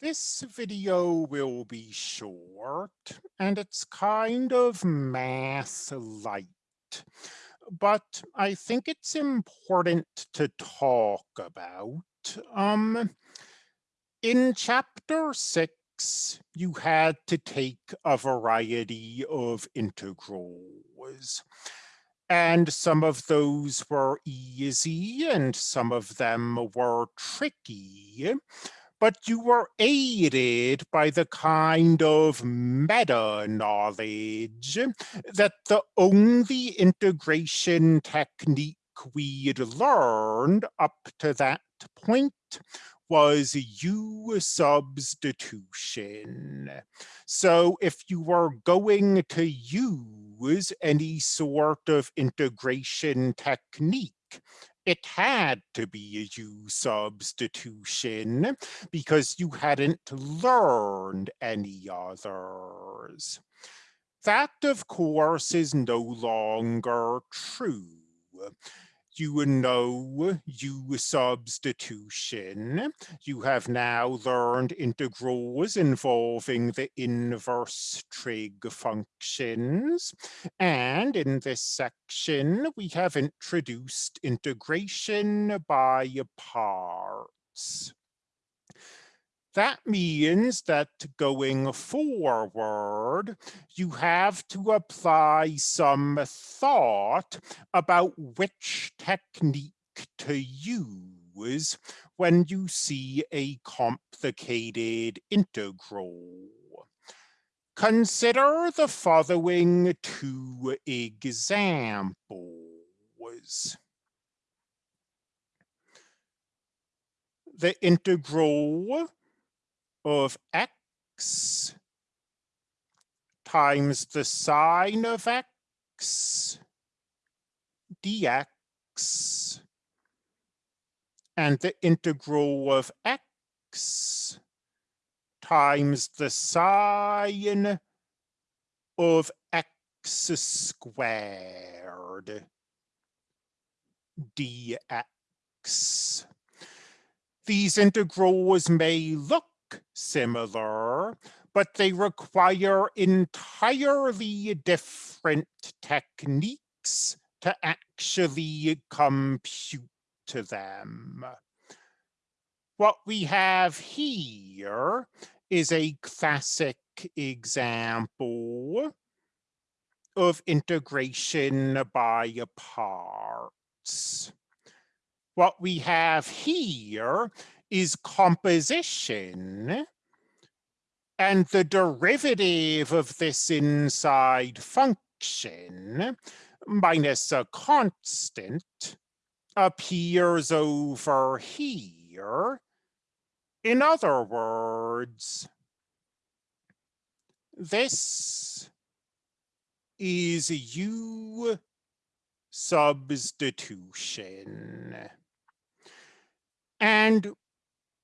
This video will be short and it's kind of math light, but I think it's important to talk about. Um, in chapter six, you had to take a variety of integrals. And some of those were easy and some of them were tricky but you were aided by the kind of meta knowledge that the only integration technique we'd learned up to that point was U substitution. So if you were going to use any sort of integration technique, it had to be a U substitution because you hadn't learned any others. That, of course, is no longer true you know U substitution. You have now learned integrals involving the inverse trig functions. And in this section, we have introduced integration by parts. That means that going forward, you have to apply some thought about which technique to use when you see a complicated integral. Consider the following two examples. The integral of x times the sine of x dx and the integral of x times the sine of x squared dx. These integrals may look similar, but they require entirely different techniques to actually compute to them. What we have here is a classic example of integration by parts. What we have here is composition. And the derivative of this inside function minus a constant appears over here. In other words, this is U substitution. And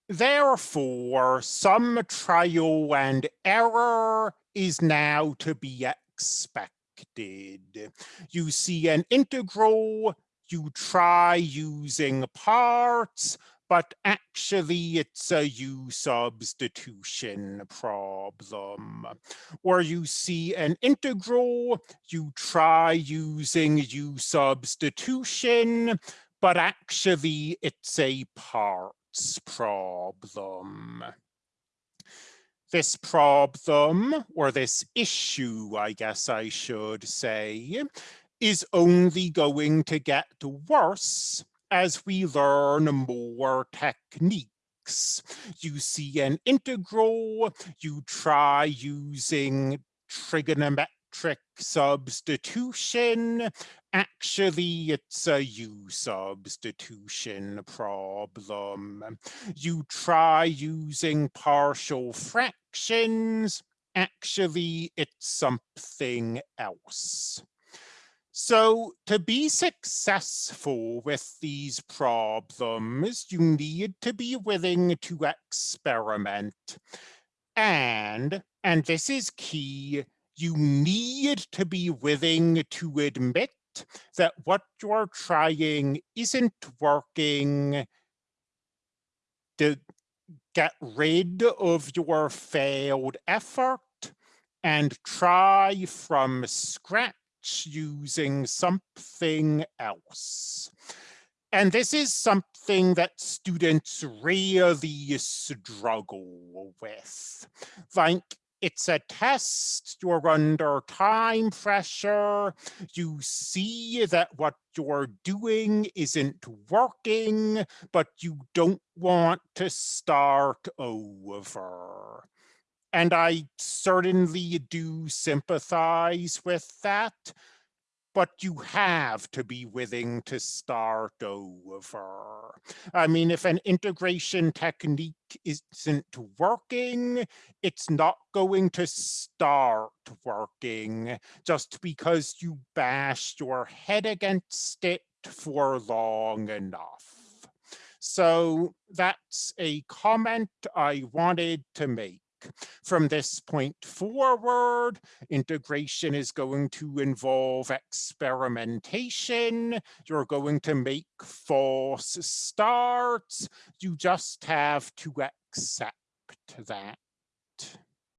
Therefore, some trial and error is now to be expected. You see an integral, you try using parts, but actually it's a U substitution problem. Or you see an integral, you try using U substitution, but actually it's a part problem. This problem, or this issue, I guess I should say, is only going to get worse as we learn more techniques. You see an integral, you try using trigonometric trig substitution. Actually, it's a U substitution problem. You try using partial fractions. Actually, it's something else. So to be successful with these problems, you need to be willing to experiment. And, and this is key, you need to be willing to admit that what you're trying isn't working to get rid of your failed effort and try from scratch using something else. And this is something that students really struggle with. Like, it's a test, you're under time pressure, you see that what you're doing isn't working, but you don't want to start over. And I certainly do sympathize with that but you have to be willing to start over. I mean, if an integration technique isn't working, it's not going to start working just because you bashed your head against it for long enough. So that's a comment I wanted to make. From this point forward, integration is going to involve experimentation. You're going to make false starts. You just have to accept that.